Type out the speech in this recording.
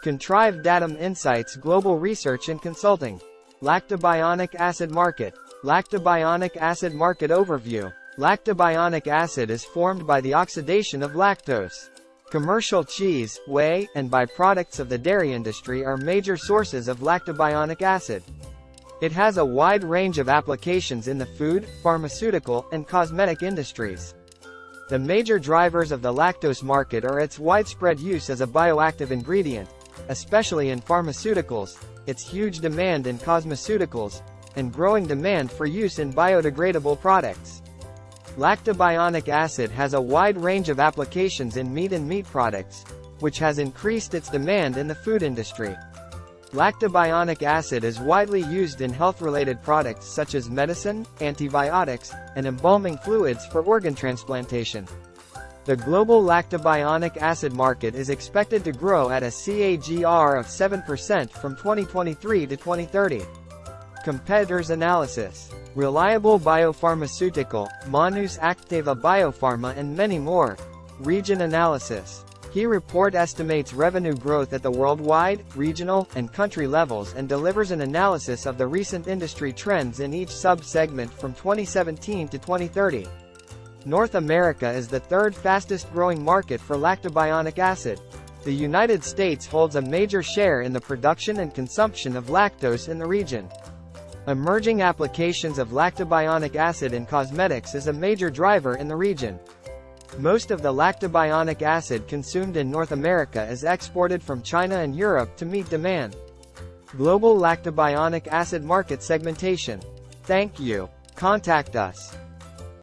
Contrived Datum Insights Global Research and Consulting. Lactobionic Acid Market. Lactobionic Acid Market Overview. Lactobionic acid is formed by the oxidation of lactose. Commercial cheese, whey, and byproducts of the dairy industry are major sources of lactobionic acid. It has a wide range of applications in the food, pharmaceutical, and cosmetic industries. The major drivers of the lactose market are its widespread use as a bioactive ingredient, especially in pharmaceuticals, its huge demand in cosmeceuticals, and growing demand for use in biodegradable products. Lactobionic acid has a wide range of applications in meat and meat products, which has increased its demand in the food industry. Lactobionic acid is widely used in health-related products such as medicine, antibiotics, and embalming fluids for organ transplantation. The global lactobionic acid market is expected to grow at a CAGR of 7% from 2023 to 2030. Competitors analysis. Reliable Biopharmaceutical, Manus Aktteva Biopharma and many more. Region analysis. He report estimates revenue growth at the worldwide, regional, and country levels and delivers an analysis of the recent industry trends in each sub-segment from 2017 to 2030. North America is the third fastest growing market for lactobionic acid. The United States holds a major share in the production and consumption of lactose in the region. Emerging applications of lactobionic acid in cosmetics is a major driver in the region. Most of the lactobionic acid consumed in North America is exported from China and Europe to meet demand. Global lactobionic acid market segmentation. Thank you. Contact us.